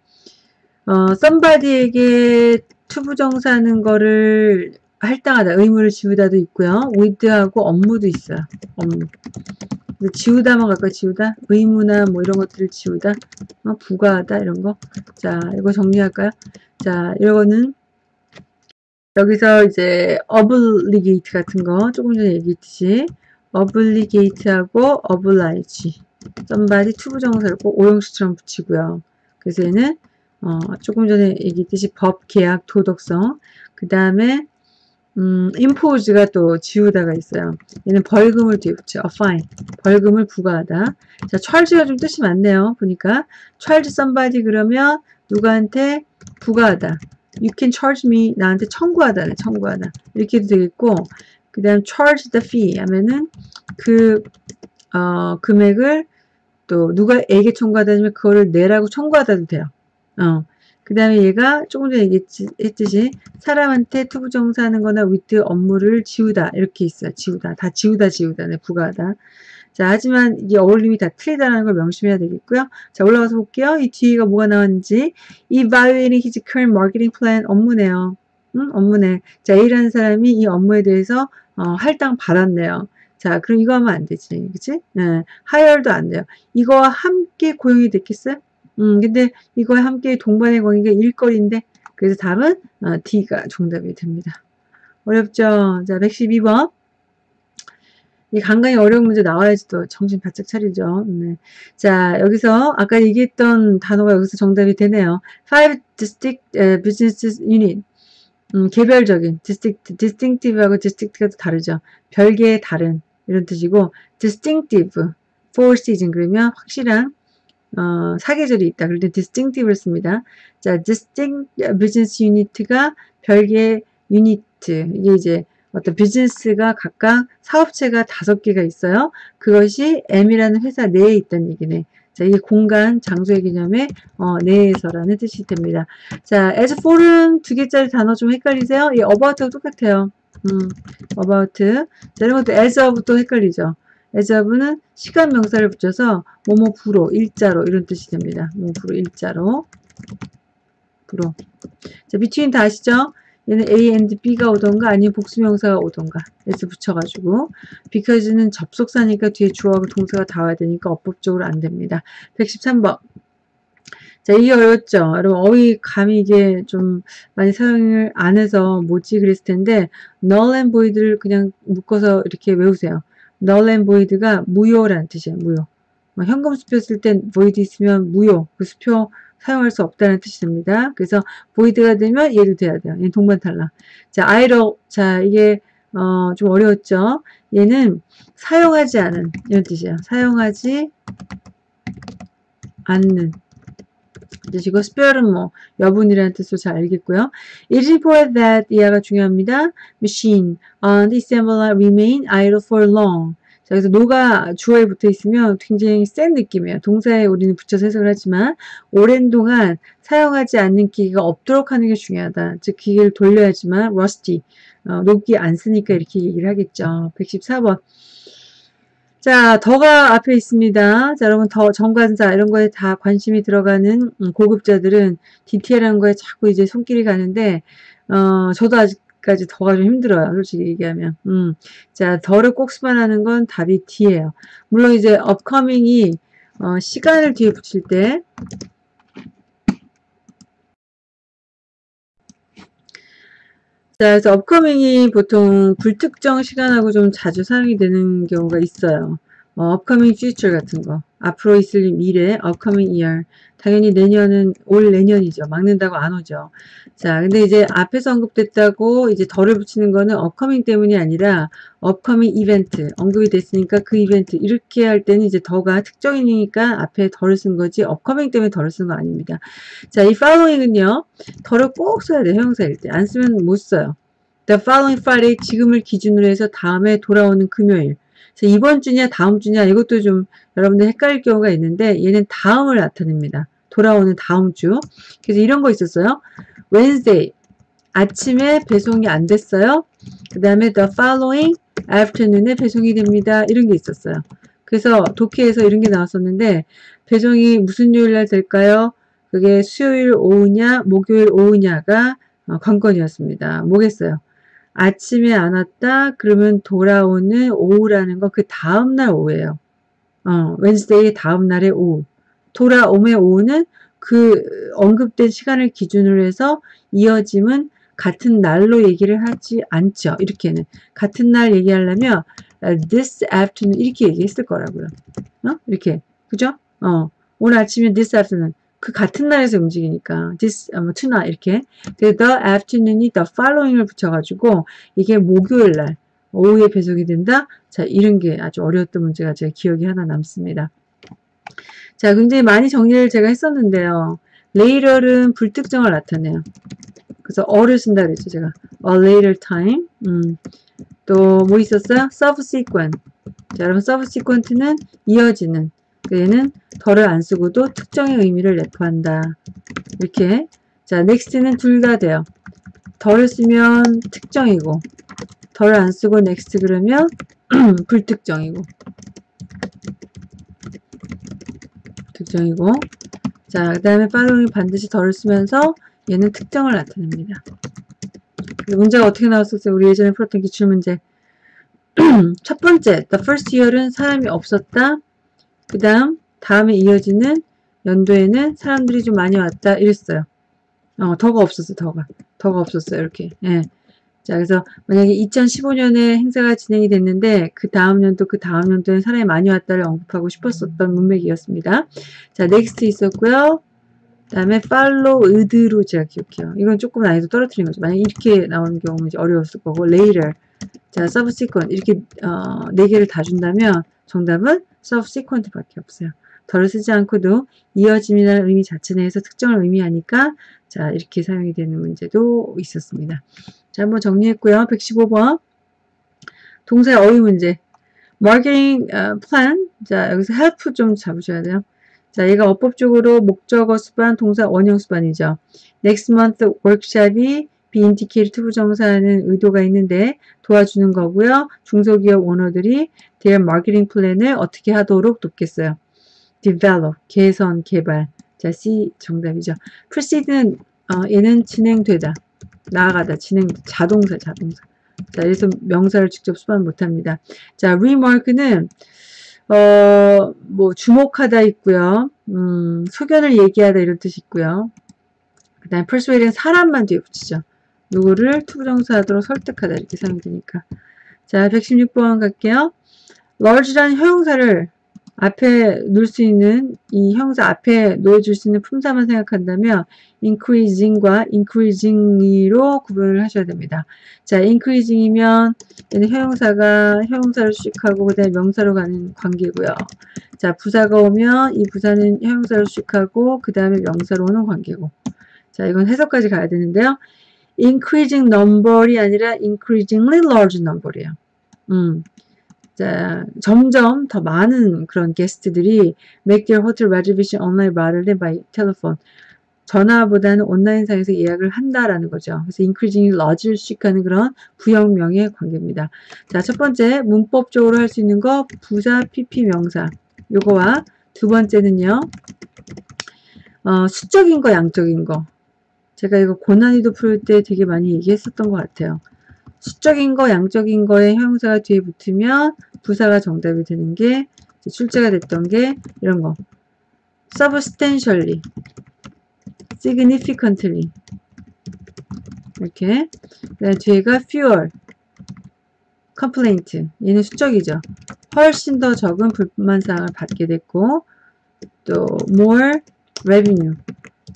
어, somebody에게 투부정사하는 거를 할당하다, 의무를 지우다도 있고요. with하고 업무도 있어요. 업무. 지우다만 갈까 지우다? 의무나 뭐 이런 것들을 지우다? 어, 부과하다 이런 거. 자, 이거 정리할까요? 자, 이거는 여기서 이제 obligate 같은 거 조금 전에 얘기했듯이 obligate하고 oblige somebody 투부정사를 꼭 오형식처럼 붙이고요. 그래서 얘는 어, 조금 전에 얘기했듯이 법, 계약, 도덕성 그 다음에 음, impose가 또 지우다가 있어요. 얘는 벌금을 뒤에 붙여. a fine. 벌금을 부과하다. 자, charge가 좀 뜻이 많네요. 보니까 charge somebody 그러면 누구한테 부과하다. You can charge me. 나한테 청구하다. 청구하다. 이렇게 해도 되겠고 그 다음 charge the fee 하면은 그 어, 금액을 또 누가에게 청구하다 면 그거를 내라고 청구하다도 돼요. 어. 그 다음에 얘가 조금 전에 얘기했듯이 사람한테 투부정사 하는 거나 with 업무를 지우다 이렇게 있어요. 지우다. 다 지우다 지우다. 네, 부과하다. 자 하지만 이게 어울림이 다 틀리다는 걸 명심해야 되겠고요. 자 올라가서 볼게요. 이 뒤가 뭐가 나왔는지 Evaluating his current marketing plan 업무네요. 응? 업무네. 자 A라는 사람이 이 업무에 대해서 어, 할당 받았네요. 자 그럼 이거 하면 안 되지. 그치? 네. 하열도 안 돼요. 이거와 함께 고용이 됐겠어요? 음, 근데 이거와 함께 동반의 관계가 일거리인데 그래서 답은 어, D가 정답이 됩니다. 어렵죠? 자, 112번. 이 간간히 어려운 문제 나와야지 또 정신 바짝 차리죠. 네. 자, 여기서 아까 얘기했던 단어가 여기서 정답이 되네요. Five distinct business unit. 음, 개별적인, distinct, distinctive하고 distinct가 또 다르죠. 별개의 다른 이런 뜻이고 distinctive, for season 그러면 확실한 어, 사계절이 있다. 그럴 때 distinctive를 씁니다. 자, distinct business unit가 별개의 유니트. 이게 이제 어떤 비즈니스가 각각 사업체가 다섯 개가 있어요. 그것이 M이라는 회사 내에 있다는 얘기네. 자, 이게 공간, 장소의 개념의 어, 내에서라는 뜻이 됩니다. 자, as for은 두 개짜리 단어 좀 헷갈리세요? 이 about하고 똑같아요. 음, about. 자, 이런 것도 as of 또 헷갈리죠. 에자브는 시간 명사를 붙여서 뭐뭐 부로 일자로 이런 뜻이 됩니다. 뭐뭐 부로 일자로 부로 자 between 다 아시죠? 얘는 A and B가 오던가 아니면 복수명사가 오던가 s 붙여가지고 because는 접속사니까 뒤에 주어하고 동사가 다 와야 되니까 어법적으로 안 됩니다. 113번 자, 이게 어렵죠? 여러분, 어휘 감이 이게 좀 많이 사용을 안 해서 뭐지 그랬을 텐데, null and void를 그냥 묶어서 이렇게 외우세요. Null and void가 무효라는 뜻이에요, 무효. 뭐 현금 수표 쓸 땐 void 있으면 무효, 그 수표 사용할 수 없다는 뜻이 됩니다. 그래서 void가 되면 얘도 돼야 돼요. 얘는 동반 탈락. 자, idle. 자, 이게 어, 좀 어려웠죠? 얘는 사용하지 않은 이런 뜻이에요. 사용하지 않는 지금 스페어는 뭐 여분이라는 뜻으로 잘 알겠고요. It is for that 이하가 중요합니다. Machine on the assembler remain idle for long. 자, 그래서 노가 주어에 붙어 있으면 굉장히 센 느낌이에요. 동사에 우리는 붙여서 해석을 하지만 오랜 동안 사용하지 않는 기계가 없도록 하는 게 중요하다. 즉 기계를 돌려야지만 rusty 어, 녹기 안 쓰니까 이렇게 얘기를 하겠죠. 114번 자, 더가 앞에 있습니다. 자, 여러분, 더, 정관사, 이런 거에 다 관심이 들어가는 음, 고급자들은 디테일한 거에 자꾸 이제 손길이 가는데, 어, 저도 아직까지 더가 좀 힘들어요. 솔직히 얘기하면. 음. 자, 더를 꼭 수반하는 건 답이 D예요. 물론 이제 upcoming이, 어, 시간을 뒤에 붙일 때, 자, 그래서 업커밍이 보통 불특정 시간하고 좀 자주 사용이 되는 경우가 있어요. 뭐, upcoming future 같은 거. 앞으로 있을 미래, upcoming year. 당연히 내년은 올 내년이죠. 막는다고 안 오죠. 자, 근데 이제 앞에서 언급됐다고 이제 덜을 붙이는 거는 upcoming 때문이 아니라 upcoming event. 언급이 됐으니까 그 이벤트. 이렇게 할 때는 이제 더가 특정이니까 앞에 덜을 쓴 거지 upcoming 때문에 덜을 쓴 거 아닙니다. 자, 이 following은요. 덜을 꼭 써야 돼요. 형사일 때. 안 쓰면 못 써요. The following Friday 지금을 기준으로 해서 다음에 돌아오는 금요일. 이번 주냐 다음 주냐 이것도 좀 여러분들 헷갈릴 경우가 있는데 얘는 다음을 나타냅니다. 돌아오는 다음 주. 그래서 이런 거 있었어요. Wednesday 아침에 배송이 안 됐어요. 그 다음에 the following afternoon에 배송이 됩니다. 이런 게 있었어요. 그래서 독해에서 이런 게 나왔었는데 배송이 무슨 요일 날 될까요? 그게 수요일 오후냐 목요일 오후냐가 어, 관건이었습니다. 뭐겠어요? 아침에 안 왔다 그러면 돌아오는 오후라는 거그 다음날 오후예요. 어, 웬스데이 다음날의 오후. 돌아오의 오후는 그 언급된 시간을 기준으로 해서 이어짐은 같은 날로 얘기를 하지 않죠. 이렇게는. 같은 날 얘기하려면 this afternoon 이렇게 얘기했을 거라고요. 어? 이렇게. 그죠? 어. 오늘 아침에 this afternoon. 그 같은 날에서 움직이니까 this, 뭐, tonight 이렇게 the afternoon이 the following을 붙여가지고 이게 목요일 날 오후에 배송이 된다. 자 이런 게 아주 어려웠던 문제가 제 기억이 하나 남습니다. 자 굉장히 많이 정리를 제가 했었는데요. later은 불특정을 나타내요. 그래서 어를 쓴다 그랬죠 제가 a later time 음. 또 뭐 있었어요? subsequent 자 여러분 subsequent는 이어지는 얘는 덜을 안 쓰고도 특정의 의미를 내포한다. 이렇게 자 next는 둘 다 돼요. 덜을 쓰면 특정이고 덜을 안 쓰고 next 그러면 [CLEARS THROAT] 불특정이고 특정이고 자 그 다음에 following이 반드시 덜을 쓰면서 얘는 특정을 나타냅니다. 문제가 어떻게 나왔었어요? 우리 예전에 풀었던 기출문제 [CLEARS THROAT] 첫 번째, the first year은 사람이 없었다. 그 다음 다음에 이어지는 연도에는 사람들이 좀 많이 왔다 이랬어요. 어, the가 없었어 the가 the가 없었어요 이렇게 예. 자 그래서 만약에 2015년에 행사가 진행이 됐는데 그 다음 년도 그 다음 연도에 사람이 많이 왔다를 언급하고 싶었었던 문맥이었습니다. 자 next 있었고요. 그 다음에 followed로 제가 기억해요. 이건 조금 난이도 떨어뜨린 거죠. 만약 이렇게 나오는 경우는 이제 어려웠을 거고 later 자 subsequent 이렇게 어, 네 개를 다 준다면 정답은 subsequent밖에 없어요. the를 쓰지 않고도 이어짐이라는 의미 자체 내에서 특정을 의미하니까 자 이렇게 사용이 되는 문제도 있었습니다. 자 한번 정리했고요. 115번 동사의 어휘 문제 marketing uh, plan 자 여기서 help 좀 잡으셔야 돼요. 자 얘가 어법적으로 목적어 수반 동사 원형 수반이죠. next month workshop이 be intended 투부정사하는 의도가 있는데 도와주는 거고요. 중소기업 오너들이 their marketing plan을 어떻게 하도록 돕겠어요. develop, 개선, 개발. 자, C 정답이죠. proceed는 어, 얘는 진행되다. 나아가다, 진행, 자동사, 자동사. 자, 그래서 명사를 직접 수반 못합니다. 자, remark는 어, 뭐 주목하다 있고요. 음, 소견을 얘기하다 이런 뜻이 있고요. 그 다음에 persuade는 사람만 뒤에 붙이죠. 누구를 투부정사하도록 설득하다 이렇게 사용이 되니까. 자, 116번 갈게요. large라는 형용사를 앞에 놓을 수 있는 이 형사 앞에 놓여줄 수 있는 품사만 생각한다면 increasing과 increasing로 구분을 하셔야 됩니다. 자, increasing이면 얘는 형용사가 형용사를 수식하고 그 다음에 명사로 가는 관계고요. 자, 부사가 오면 이 부사는 형용사를 수식하고 그 다음에 명사로 오는 관계고. 자, 이건 해석까지 가야 되는데요. Increasing number이 아니라 increasingly large number이에요. 음. 자, 점점 더 많은 그런 게스트들이 make their hotel reservation online rather than by telephone. 전화보다는 온라인상에서 예약을 한다라는 거죠. 그래서 increasing large를 수식하는 그런 부형명의 관계입니다. 자, 첫 번째 문법적으로 할 수 있는 거 부사, pp, 명사. 요거와 두 번째는요. 어, 수적인 거, 양적인 거. 제가 이거 고난이도 풀 때 되게 많이 얘기했었던 것 같아요. 수적인 거, 양적인 거에 형용사가 뒤에 붙으면 부사가 정답이 되는 게 출제가 됐던 게 이런 거. substantially, significantly 이렇게 그다음 뒤에가 fewer, complaint 얘는 수적이죠. 훨씬 더 적은 불만사항을 받게 됐고 또 more revenue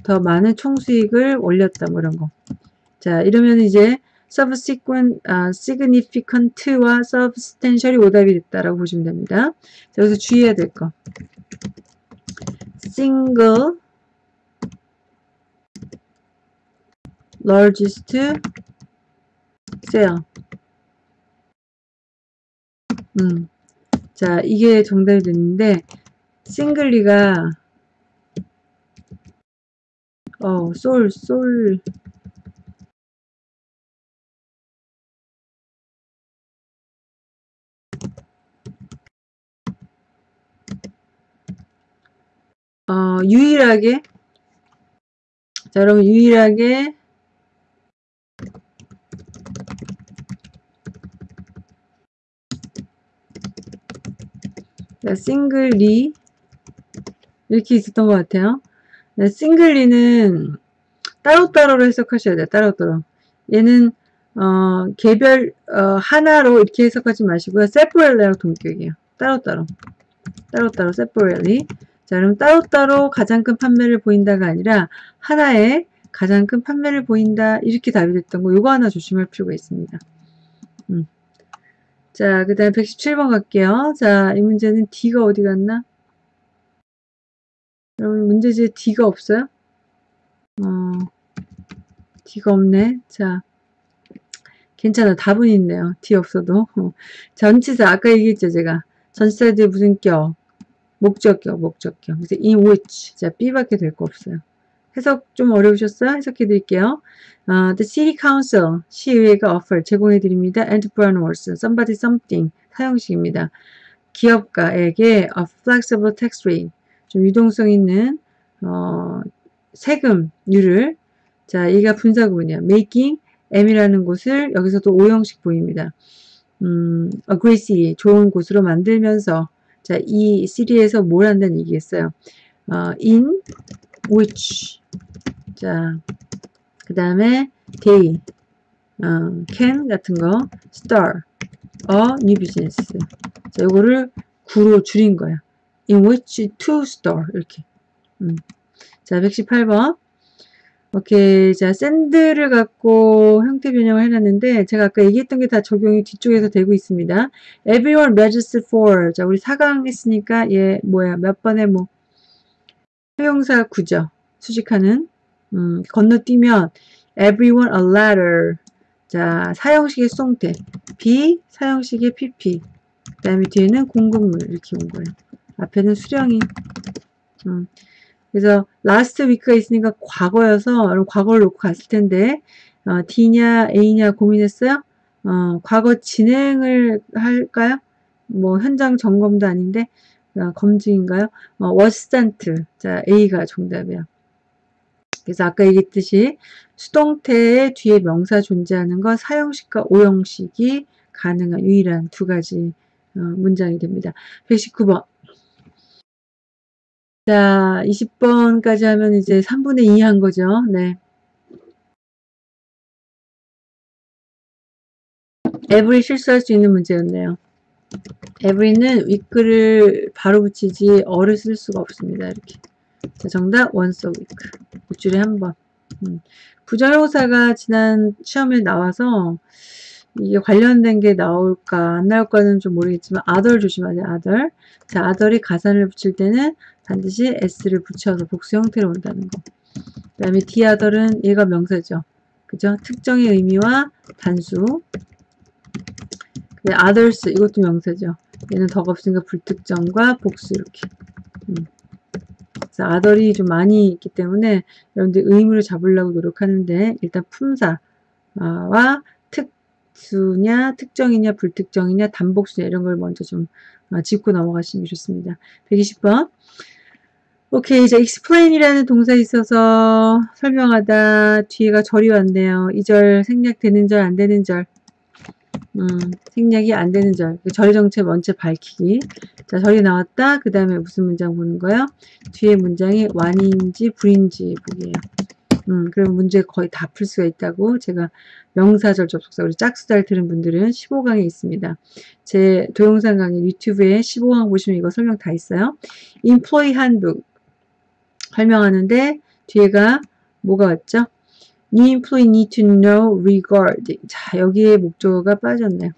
더 많은 총수익을 올렸다 뭐 이런 거. 자 이러면 이제 subsequent, 아, significant와 substantial이 오답이 됐다라고 보시면 됩니다. 자, 여기서 주의해야 될 거. single, largest sale. 음. 자, 이게 정답이 됐는데, 싱글리가, 어, 솔, 솔, 어, 유일하게? 자 여러분 유일하게. 자, 싱글 리. 이렇게 있었던 것 같아요. 네, 싱글리는 따로따로로 해석하셔야 돼요. 따로따로. 얘는 어, 개별 어, 하나로 이렇게 해석하지 마시고요. 세퍼렐리랑 동격이에요. 따로따로. 따로따로 세퍼렐리. 자, 그럼 따로따로 가장 큰 판매를 보인다가 아니라 하나에 가장 큰 판매를 보인다 이렇게 답이 됐던 거 이거 하나 조심할 필요가 있습니다. 음. 자, 그 다음에 117번 갈게요. 자, 이 문제는 D가 어디 갔나? 여러분 문제지에 D가 없어요? 어, D가 없네. 자, 괜찮아. 답은 있네요. D 없어도. 어. [LAUGHS] 전치사 아까 얘기했죠 제가. 전치사들 무슨 격, 목적격, 목적격. 그래서 in which. 자, B밖에 될 거 없어요. 해석 좀 어려우셨어요? 해석해 드릴게요. Uh, the city council, 시의회가 offer, 제공해 드립니다. entrepreneurs, somebody something, 사용식입니다. 기업가에게 a flexible tax rate, 좀 유동성 있는 어, 세금률을 자, 얘가 분사구문이야. making M이라는 곳을 여기서도 오형식 보입니다. 음, aggressive, 좋은 곳으로 만들면서 자, 이 시리에서 뭘 한다는 얘기겠어요. 어, in which 자, 그 다음에 day 어, can 같은 거 star a new business 자, 요거를 구로 줄인 거야. In which to store 이렇게 음. 자, 118번 오케이. 자, 샌드를 갖고 형태 변형을 해놨는데, 제가 아까 얘기했던 게 다 적용이 뒤쪽에서 되고 있습니다. everyone registers for. 자, 우리 4강 했으니까, 얘, 뭐야, 몇 번에 뭐, 효용사 구죠. 수식하는. 음, 건너뛰면, everyone a letter. 자, 사형식의 송태. B, 사형식의 pp. 그 다음에 뒤에는 공급물. 이렇게 온 거예요. 앞에는 수령이. 음. 그래서 last week가 있으니까 과거여서 과거를 놓고 갔을 텐데 어, D냐 A냐 고민했어요? 어, 과거 진행을 할까요? 뭐 현장 점검도 아닌데 어, 검증인가요? 어, 워스탄트 자 A가 정답이야. 그래서 아까 얘기했듯이 수동태의 뒤에 명사 존재하는 것 사형식과 오형식이 가능한 유일한 두 가지 어, 문장이 됩니다. 119번 자 20번까지 하면 이제 3분의 2 한 거죠. 네. 에브리 실수할 수 있는 문제였네요. 에브리는 위크를 바로 붙이지 어를 쓸 수가 없습니다. 이렇게. 자, 정답 a week. 일주일에 한 번. 음. 부정형사가 지난 시험에 나와서 이게 관련된 게 나올까 안 나올까는 좀 모르겠지만 아덜 조심하세요. 아덜. 자, 아덜이 가산을 붙일 때는 반드시 s를 붙여서 복수 형태로 온다는 거. 그 다음에 디아덜은 얘가 명사죠. 그죠? 특정의 의미와 단수. 네, others 이것도 명사죠. 얘는 덕 없으니까 불특정과 복수 이렇게. 음. other이 좀 많이 있기 때문에 여러분들 의무를 잡으려고 노력하는데 일단 품사와 특 수냐, 특정이냐, 불특정이냐, 단복수냐 이런 걸 먼저 좀 어, 짚고 넘어가시면 좋습니다. 120번. 오케이, 이제 explain이라는 동사 있어서 설명하다 뒤에가 절이 왔네요. 이 절 생략되는 절, 안 되는 절. 음, 생략이 안 되는 절. 그절 정체 먼저 밝히기. 자, 절이 나왔다. 그 다음에 무슨 문장 보는 거예요? 뒤에 문장이 완인지 불인지 보기예요. 음, 그럼 문제 거의 다 풀 수가 있다고 제가 명사절 접속사 우리 짝수달 들은 분들은 15강에 있습니다. 제 동영상 강의 유튜브에 15강 보시면 이거 설명 다 있어요. employee handbook 설명하는데 뒤에가 뭐가 왔죠? New employee need to know regarding. 자, 여기에 목적어가 빠졌네요.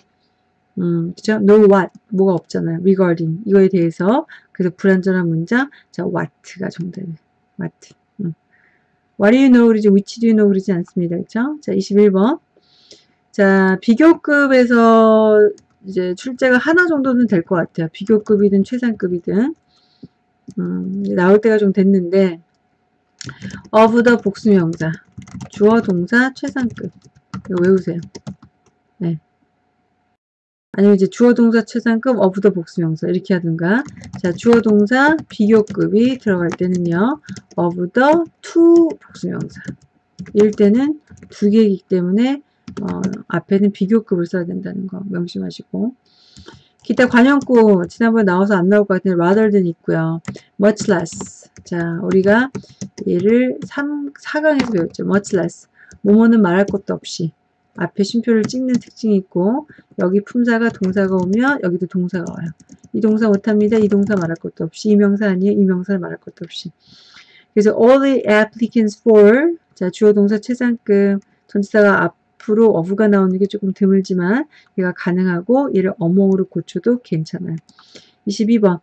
음, 그죠? know what. 뭐가 없잖아요. regarding. 이거에 대해서. 그래서 불완전한 문장. 자, what가 정답이에요. what. 음. what do you know 그러지, which do you know 그러지 않습니다. 그죠? 자, 21번. 자, 비교급에서 이제 출제가 하나 정도는 될 것 같아요. 비교급이든 최상급이든. 음, 나올 때가 좀 됐는데, of the 복수명사. 주어 동사 최상급. 이거 외우세요. 네. 아니면 이제 주어 동사 최상급 the 복수명사 이렇게 하든가. 자, 주어 동사 비교급이 들어갈 때는요. the to 복수명사. 이럴 때는 두 개이기 때문에 어, 앞에는 비교급을 써야 된다는 거 명심하시고. 기타 관형구 지난번에 나와서 안 나올 것 같은데 rather than 있고요. much less. 자, 우리가 얘를 3, 4강에서 배웠죠. much less. 뭐뭐는 말할 것도 없이 앞에 쉼표를 찍는 특징이 있고 여기 품사가 동사가 오면 여기도 동사가 와요. 이 동사 못합니다. 이 동사 말할 것도 없이 이 명사 아니에요. 이 명사를 말할 것도 없이 그래서 all the applicants for 자 주어 동사 최상급 전치사가 앞으로 어부가 나오는 게 조금 드물지만 얘가 가능하고 얘를 어몽으로 고쳐도 괜찮아요. 22번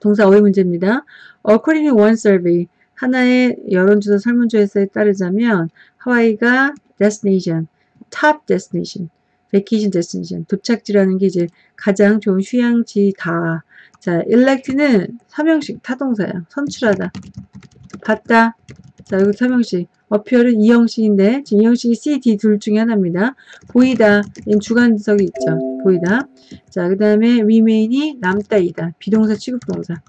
동사 어휘 문제입니다. According to one survey 하나의 여론조사 설문조사에 따르자면 하와이가 destination, top destination, vacation destination, 도착지라는 게 이제 가장 좋은 휴양지다. 자, elect는 삼형식 타동사야. 선출하다. 봤다. 자, 여기 삼형식. 어피어는 이형식인데 지금 이형식이 C, D 둘 중에 하나입니다. 보이다. 주관적이 있죠. 보이다. 자, 그 다음에 remain이 남다이다. 비동사 취급동사.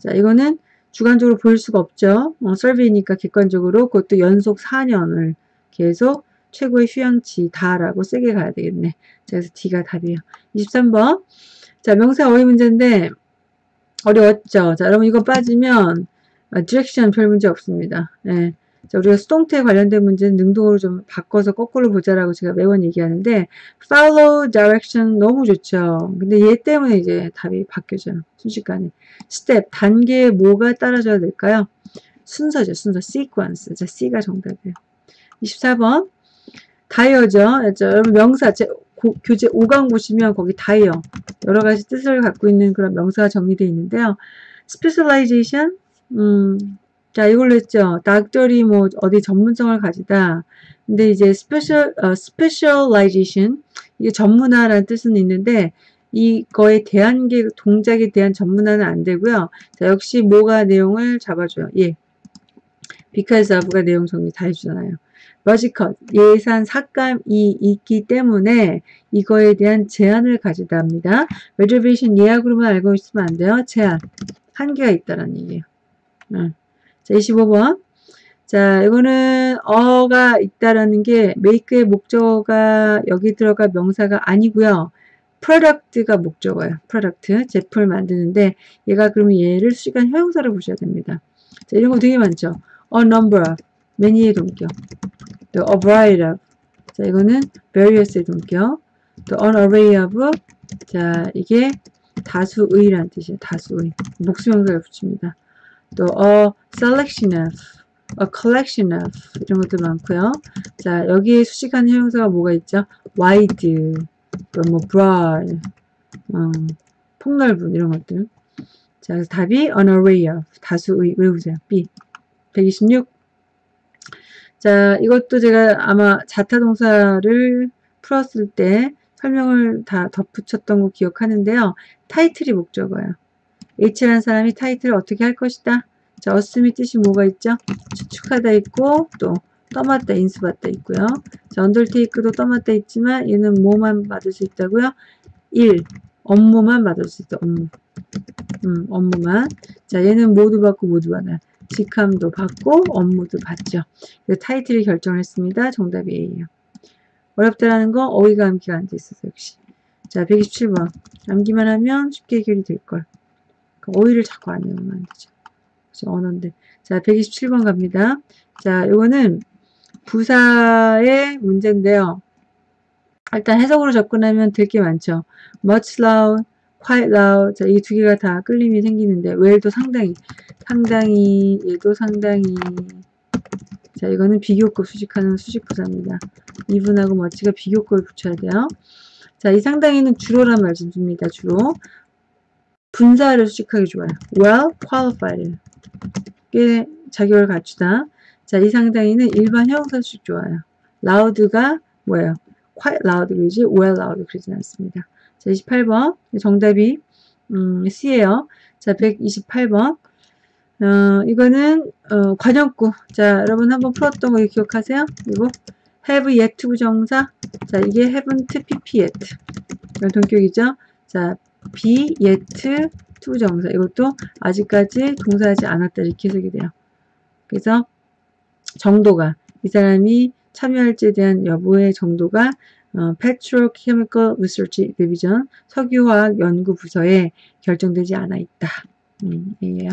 자, 이거는 주관적으로 보일 수가 없죠. 어, 설비니까 객관적으로 그것도 연속 4년을 계속 최고의 휴양지 다라고 세게 가야 되겠네. 자, 그래서 D가 답이에요. 23번. 자, 명사 어휘 문제인데 어려웠죠. 자, 여러분 이거 빠지면 direction 별 문제 없습니다. 네. 자, 우리가 수동태 관련된 문제는 능동으로 좀 바꿔서 거꾸로 보자라고 제가 매번 얘기하는데 follow direction 너무 좋죠. 근데 얘 때문에 이제 답이 바뀌어져요. 순식간에. 스텝, 단계에 뭐가 따라줘야 될까요? 순서죠. 순서, sequence. 자, C가 정답이에요. 24번. 다이어죠. 자, 여러분 명사, 제 고, 교재 5강 보시면 거기 다이어. 여러 가지 뜻을 갖고 있는 그런 명사가 정리되어 있는데요. specialization, 음, 자, 이걸로 했죠. 닥터리 뭐 어디 전문성을 가지다. 근데 이제 special, 어, specialization 이게 전문화라는 뜻은 있는데 이거에 대한 게 동작에 대한 전문화는 안 되고요. 자, 역시 뭐가 내용을 잡아줘요. 예. because of가 내용 정리 다 해주잖아요. 러지컷 예산 삭감이 있기 때문에 이거에 대한 제한을 가지다 합니다. reservation 예약으로만 알고 있으면 안 돼요. 제한 한계가 있다라는 얘기예요. 응. 자, 25번. 자, 이거는 어가 있다라는 게 make의 목적어가 여기 들어가 명사가 아니고요. product가 목적어예요. product, 제품을 만드는데 얘가 그러면 얘를 수식한 형용사로 보셔야 됩니다. 자, 이런 거 되게 많죠. a number many의 동격, 또 a variety of, 자, 이거는 various의 동격, 또 an array of, 자, 이게 다수의란 뜻이에요. 다수의. 목수명사를 붙입니다. 또 a selection of, a collection of 이런 것도 많고요. 자, 여기에 수식하는 형용사가 뭐가 있죠? wide, 또뭐 broad, 어, 폭넓은 이런 것들. 자, 그래서 답이 an array of 다수의 외우세요. B 126. 자, 이것도 제가 아마 자타 동사를 풀었을 때 설명을 다 덧붙였던 거 기억하는데요. 타이틀이 목적어예요. H라는 사람이 타이틀을 어떻게 할 것이다. 자, 어스미 뜻이 뭐가 있죠? 추측하다 있고 또 떠맡다, 인수받다 있고요. 자, 언더테이크도 떠맡다 있지만 얘는 뭐만 받을 수 있다고요? 1. 업무만 받을 수 있다. 업무. 음, 업무만. 자, 얘는 모두 받고 모두 받아요. 직함도 받고 업무도 받죠. 그래서 타이틀이 결정을 했습니다. 정답이 A예요. 어렵다라는 거 어휘가 암기가 안 돼 있어서 역시. 자, 127번. 암기만 하면 쉽게 해결이 될걸. 그러니까 어휘를 자꾸 안 외우면 안 되죠. 그죠? 언어인데. 자, 127번 갑니다. 자, 요거는 부사의 문제인데요. 일단 해석으로 접근하면 될 게 많죠. much loud, quite loud. 자, 이두 개가 다 끌림이 생기는데, well도 상당히, 상당히, 얘도 상당히. 자, 이거는 비교급 수식하는 수식부사입니다. 이분하고 much가 비교급을 붙여야 돼요. 자, 이 상당히는 주로란 말좀 줍니다. 주로. 분사를 수식하기 좋아요. well qualified. 꽤 자격을 갖추다. 자, 이 상당히는 일반 형용사 수식 좋아요. loud가 뭐예요? quite loud 그러지 well loud 그러진 않습니다. 자, 28번 정답이 음, C예요. 자, 128번 어, 이거는 어, 관용구. 자, 여러분 한번 풀었던 거 기억하세요? 그리고 have yet 부정사. 자, 이게 haven't pp yet. 이건 동격이죠. 자, be yet to 부정사. 이것도 아직까지 동사하지 않았다 이렇게 해석이 돼요. 그래서 정도가 이 사람이 참여할지에 대한 여부의 정도가 어, Petrochemical Research Division 석유화학 연구 부서에 결정되지 않아 있다. 음, 이에요.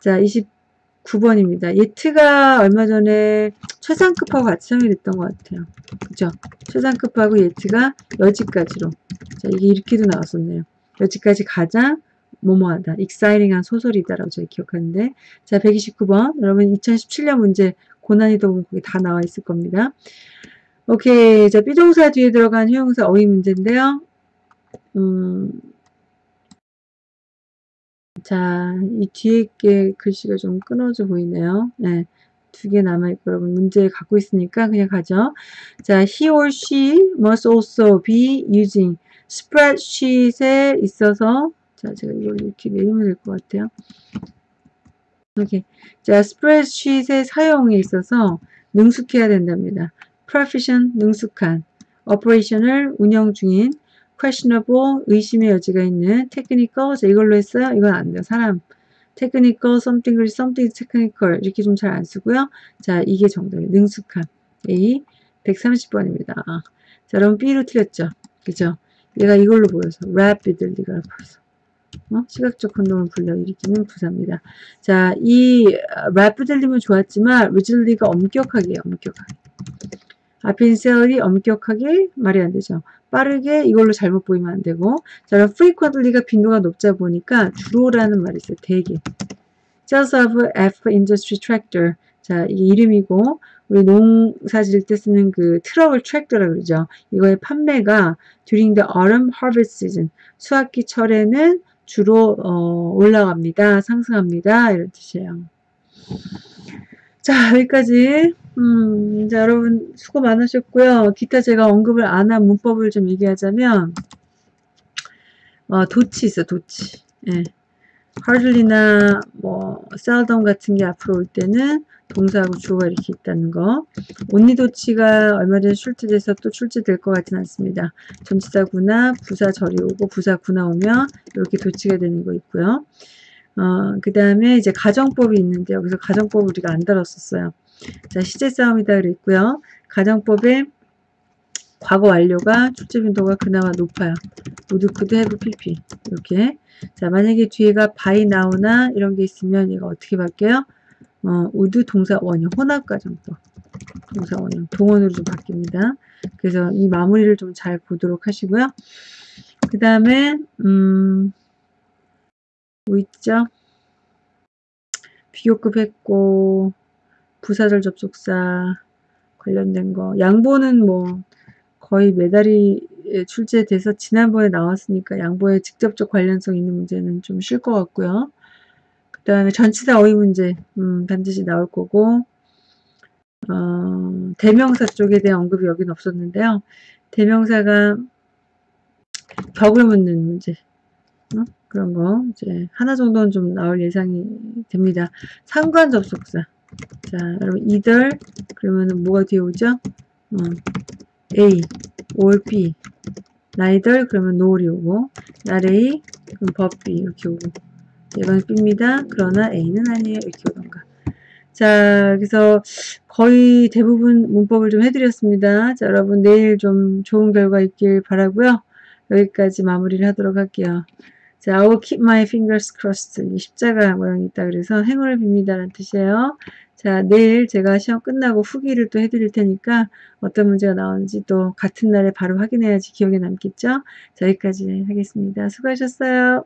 자, 29번입니다. yet가 얼마 전에 최상급하고 같이 참여됐던 것 같아요. 그죠? 최상급하고 예트가 여지까지로. 자, 이게 이렇게도 나왔었네요. 여지까지 가장 뭐뭐하다. 익사이링한 소설이다라고 제가 기억하는데. 자, 129번. 여러분 2017년 문제 고난이도 보면 거기 다 나와 있을 겁니다. 오케이. 자, 비동사 뒤에 들어간 형용사 어휘 문제인데요. 음, 자, 이 뒤에 게 글씨가 좀 끊어져 보이네요. 네. 두 개 남아있고 여러분 문제 갖고 있으니까 그냥 가죠. 자, he or she must also be using spreadsheet에 있어서 자, 제가 이걸 이렇게 내리면 될 것 같아요. 오케이. 자, 스프레드시트의 사용에 있어서 능숙해야 된답니다. Proficient, 능숙한, operational, 운영 중인, questionable, 의심의 여지가 있는, technical, 자, 이걸로 했어요? 이건 안 돼요. 사람. technical, something, something technical, 이렇게 좀 잘 안 쓰고요. 자, 이게 정답이에요. 능숙한. A, 130번입니다. 자, 여러분 B로 틀렸죠? 그죠? 얘가 이걸로 보여서, rapidly가 보여서. 어? 시각적 혼동을 불러일으키는 부사입니다. 자, 이 래프 들리면 좋았지만 리즐리가 엄격하게 엄격하게. 앞에 셀이 엄격하게 말이 안 되죠. 빠르게 이걸로 잘못 보이면 안 되고 자, 그럼 frequently가 빈도가 높자 보니까 주로라는 말이 있어요. 대개. Sales of F Industry Tractor. 자, 이 이름이고 우리 농사 지을 때 쓰는 그 트럭을 트랙터라 그러죠. 이거의 판매가 during the autumn harvest season. 수확기 철에는 주로 어, 올라갑니다. 상승합니다. 이런 뜻이에요. 자 여기까지 음, 자, 여러분 수고 많으셨고요. 기타 제가 언급을 안 한 문법을 좀 얘기하자면 어, 도치 있어 도치. 예. hardly나 뭐 seldom 같은 게 앞으로 올 때는 동사하고 주어가 이렇게 있다는 거. 온리도치가 얼마 전에 출제돼서 또 출제될 것 같진 않습니다. 전치사구나 부사절이 오고 부사구나 오면 이렇게 도치가 되는 거 있고요. 어, 그 다음에 이제 가정법이 있는데 여기서 가정법 우리가 안 다뤘었어요. 자, 시제 싸움이다 그랬고요. 가정법의 과거 완료가 출제 빈도가 그나마 높아요. would, could, have, pp 이렇게 자 만약에 뒤에가 by now나 이런 게 있으면 얘가 어떻게 바뀌어요? 어, would 동사 원형 혼합과정법 동사 원형 동원으로 좀 바뀝니다. 그래서 이 마무리를 좀 잘 보도록 하시고요. 그 다음에 음, 뭐 있죠? 비교급 했고 부사절 접속사 관련된 거 양보는 뭐 거의 메달이 출제돼서 지난번에 나왔으니까 양보에 직접적 관련성 있는 문제는 좀 쉴 것 같고요. 그 다음에 전치사 어휘 문제 음, 반드시 나올 거고 어, 대명사 쪽에 대한 언급이 여기는 없었는데요. 대명사가 격을 묻는 문제 어? 그런 거 이제 하나 정도는 좀 나올 예상이 됩니다. 상관 접속사 자 여러분 이들 그러면은 뭐가 뒤에 오죠? 어, A, or B neither 그러면 nol이 오고 A 그럼 B 이렇게 오고 이건 B입니다. 그러나 A는 아니에요. 이렇게 오던가 자 그래서 거의 대부분 문법을 좀 해드렸습니다. 자 여러분 내일 좀 좋은 결과 있길 바라고요. 여기까지 마무리를 하도록 할게요. 자, I will keep my fingers crossed. 이 십자가 모양이 있다 그래서 행운을 빕니다. 라는 뜻이에요. 자, 내일 제가 시험 끝나고 후기를 또 해드릴 테니까 어떤 문제가 나오는지 또 같은 날에 바로 확인해야지 기억에 남겠죠? 자, 여기까지 하겠습니다. 수고하셨어요.